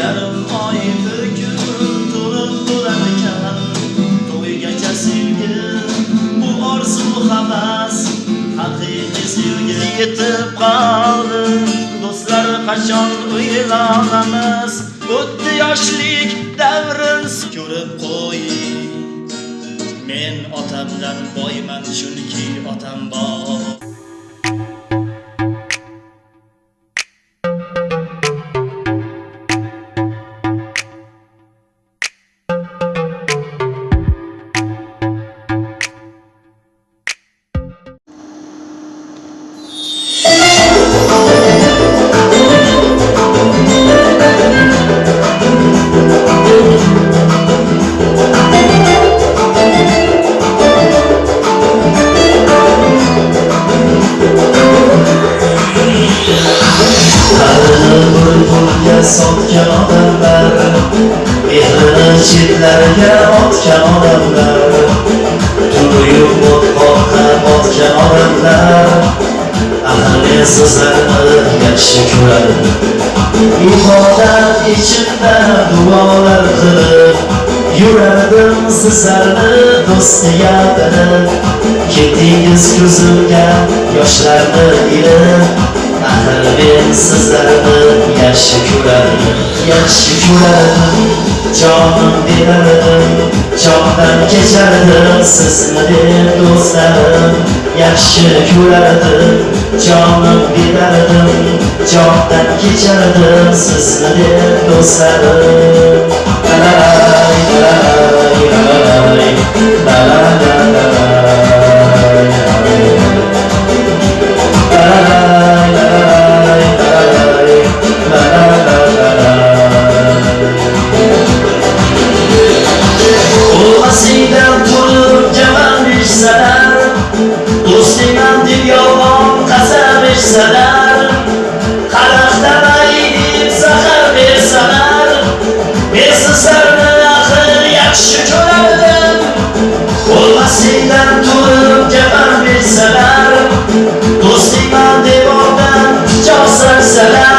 yarim oy bir kun to'lib bo'lar ekan to'ygacha sevgi bu orzu havas haqiqiy sevgi yetib qoldi. Do'stlar qachon uylanamiz? O'tdi yoshlik davrin ko'rib qo'ying men otamdan boyman chunki otam bor. Sotgan odamlar Mehrini chetlarga otgan odamlar To'yib o'tmoqqa botgan odamlar Ahli sizlarni yaxshi ko'radim Ibodat ichimda duolar qilib Yurardim sizlarni do'stiga bilib Ketdingiz ko'zimga yoshlarni ilib Axir men sizlarni yaxshi ko'radim Yaxshi ko'radim Jonim berardim Jondan kechardim Sizni deb do'stlarim Yaxshi ko'rardim Jonim berardim Jondan kechardim Sizni deb do'stlarim La la la la la la la la Salam.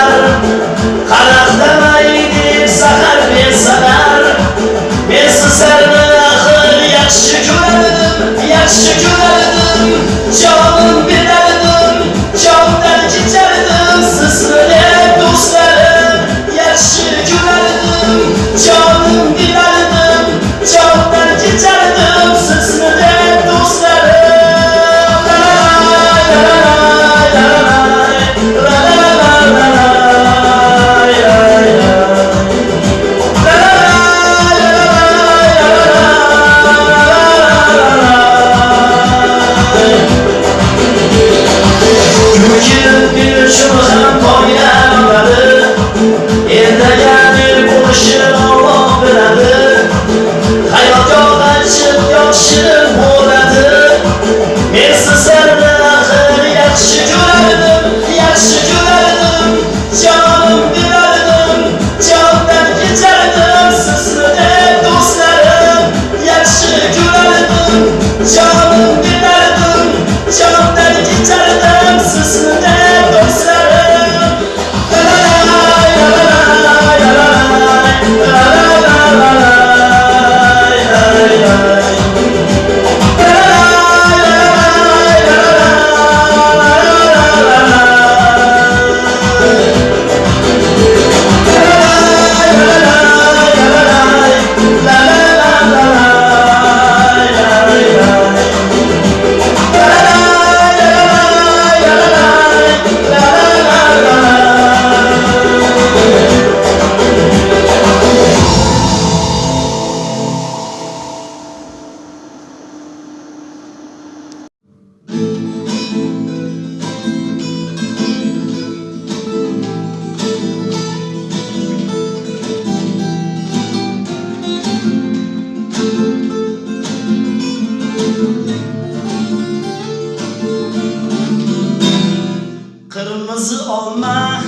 qirmizi olma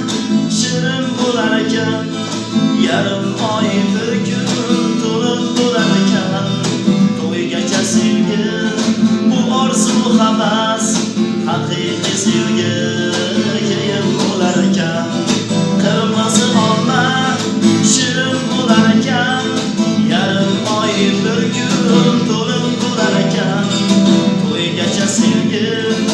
shirin bo'lar ekan. Yarim oy bir kun to'lib bo'lar ekan. To'ygacha sevgi bu orzu havas haqiqiy sevgi keyin bo'lar ekan. Qirmizi olma shirin bo'lar ekan. Yarim oy bir kun to'lib bo'lar ekan. To'ygacha sevgi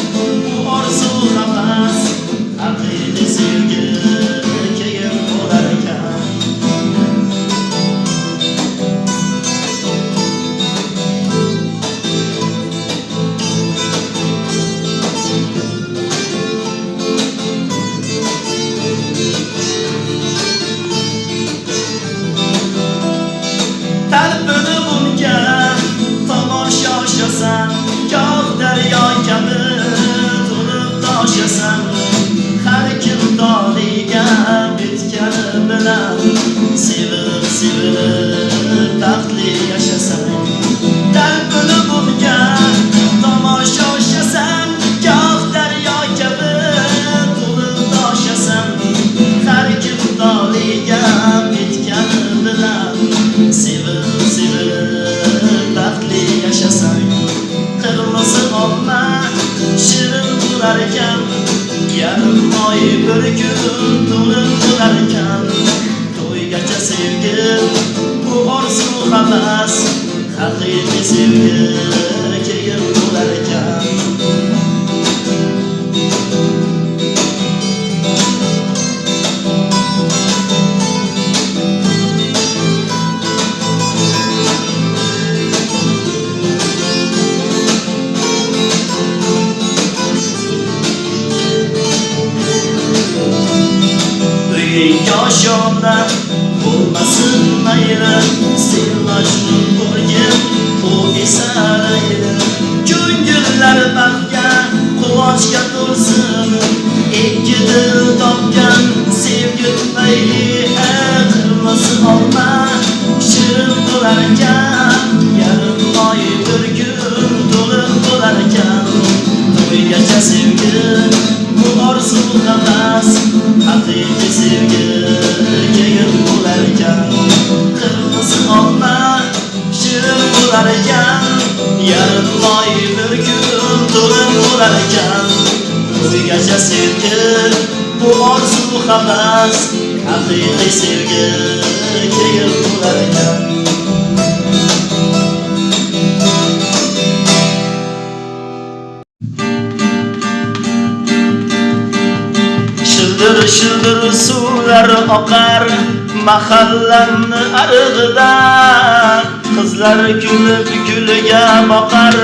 sun. Bo'larkan yarim oy bir kun to'lib bo'larkan. To'ygacha sevgi bu orzu havas haqiqiy sevgi. Yoshona bo'lmasin mayli sen majnun bo'lgin u esa layli ko'ngillar baxtga quvonchga to'lsin. Ikki dil topgan sevgi tufayli qilmasi olma shirin bo'lar ekan yarim oy bir kun to'liq bo'lar ekan to'ygacha sevgi bu orzu havas haqiqiy sevgi bo'lar ekan to'ygacha sevgi bu orzu havas haqiqiy sevgi keyin bo'lar ekan shildir shildir suvlar oqar mahallamni arig'idan qizlar kulib guliga boqar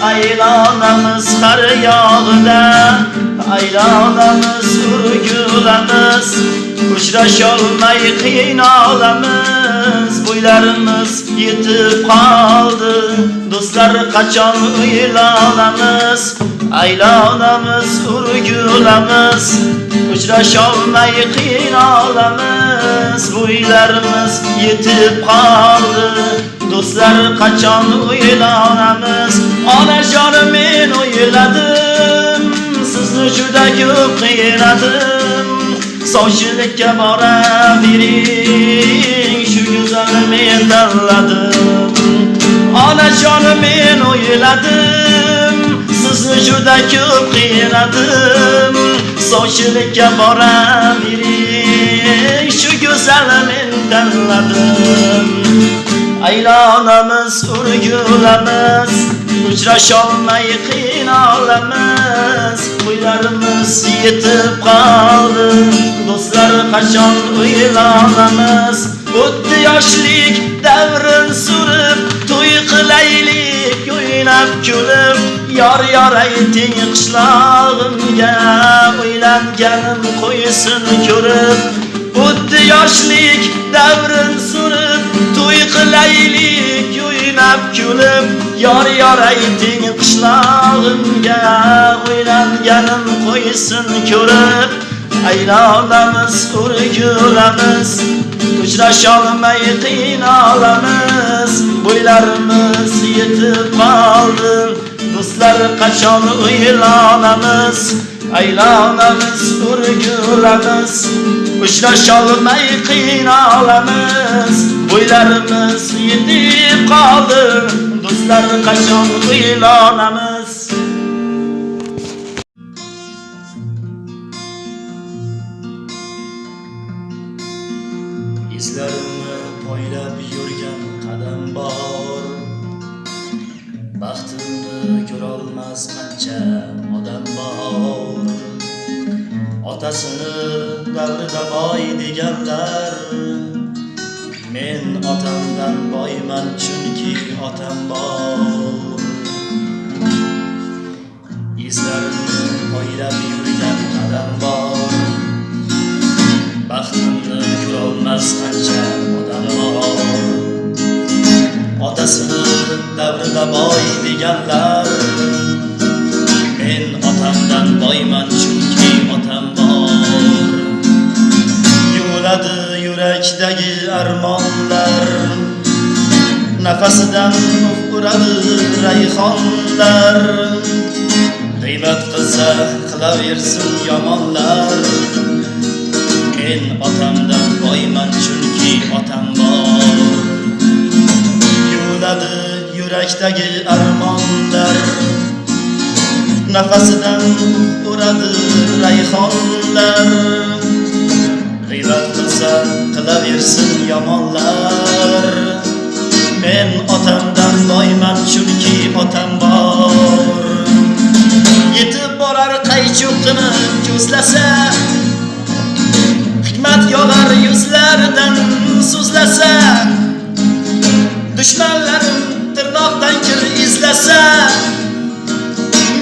aylonamiz har yog'ida aylonamiz urgulamiz uchrasholmay qiynolamiz bo'ylarimiz yetib qoldi do'stlar qachon uylanamiz aylonamiz urgulamiz uchrasholmay qiynolamiz bo'ylarimiz yetib qoldi do'stlar qachon uylanamiz onajonim men o'yladim sizni juda ko'p qiynadim sovchilikka boravering shu go'zalni men tanladim onajonim men o'yladim sizni juda ko'p qiynadim sovchilikka boravering shu go'zalni men tanladim aylonamiz urgulamiz uchrasholmay qiynalamiz qo'ylarimiz yetib qoldi. Do'stlar qachon uylanamiz? O'tdi yoshlik davrin surib to'y qilaylik o'ynab kulib. Yor yor ayting qishlog'imga uylanganim qo'ysin ko'rib. O'tdi yoshlik davrin surib to'y qilaylik o'ynab kulib yor yor ayting qishlog'imga o'ylanganim qo'ysin ko'rib. Aylonamiz urgulamiz uchrasholmay qiynolamiz bo'ylarimiz yetib qoldi do'stlar qachon uylanamiz? Aylonamiz urgulamiz uchrasholmay qiynolamiz bo'ylarimiz yetib qoldi. Do'stlar qachon uylanamiz izlarimni poylab yurgan qadam bor. Baxtimni ko'rolmas qancha odam bor. Otasini davrida boy deganlar men otamdan boyman chunki otam bor. Izlarimni poylab yurgan qadam bor. Baxtimni ko'rolmas qancha odam bor. Otasini davrida boy deganlar men otamdan boyman chunki otam bor. Yuguradi yurakdagi armonlar. Nafasidan uradi rayhonlar. G'iybat qilsa qilaversin yomonlar. Men otamdan boyman chunki otam bor. Yuviladi yurakdagi armonlar. Nafasidan uradi rayhonlar. Yomonlar. Men otamdan boyman chunki otam bor. Yetib borar qaychoqini ko'zlasa hikmat yog'ar yuzlaridan so'zlasa dushmanlarim tirnoqdan kir izlasa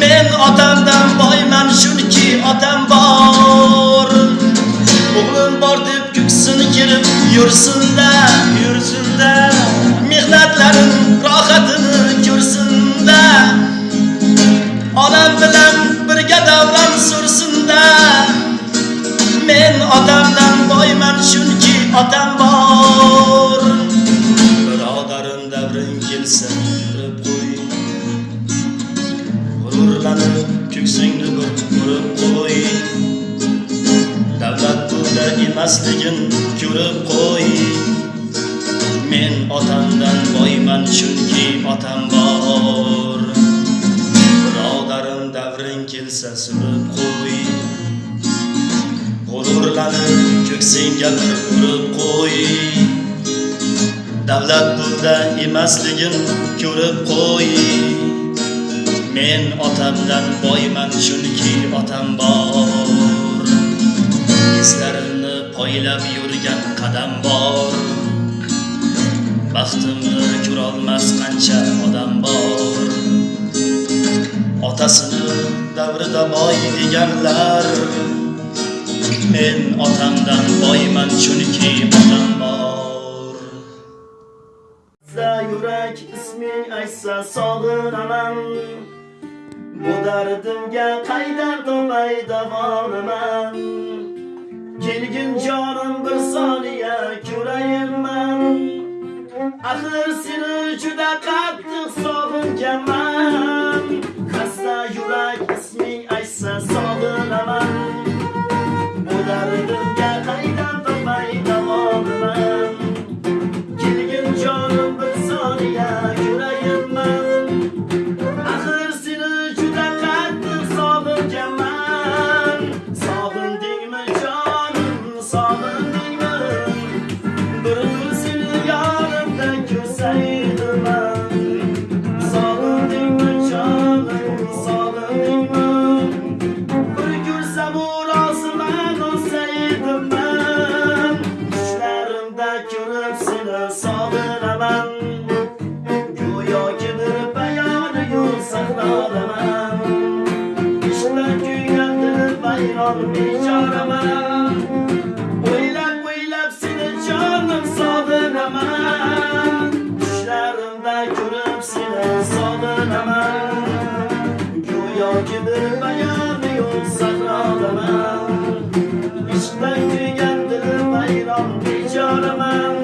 men otamdan boyman kirib yursinda yursinda mehnatlarim rohatini ko'rsinda onam bilan birga davron sursinda men otamdan boyman chunki otam bor birodarim davring kelsa yurib qo'y g'ururlanib ko'ksingni bir urib qo'y davlat pulda emasligin ko'rib qo'y. Men otamdan boyman chunki otam bor. Birodarim davring kelsa surib qo'y. G'ururlanib ko'ksingga bir urib qo'y. Davlat pulda emasligin ko'rib qo'y. Men otamdan boyman chunki otam bor. Izlarimni poylab yurgan qadam bor baxtimni ko'rolmas qancha odam bor otasini davrida boy deganlar men otamdan boyman chunki otam bor yurak isming aytsa sog'inaman bu dardimga qaydan topay davolaman kelgin jonim bir soniya ko'rayinman axir seni juda qattiq sog'inganman xasta yurak isming aytsa sog'inaman. Bu dardimga qaydan dilim kuygandir bechoraman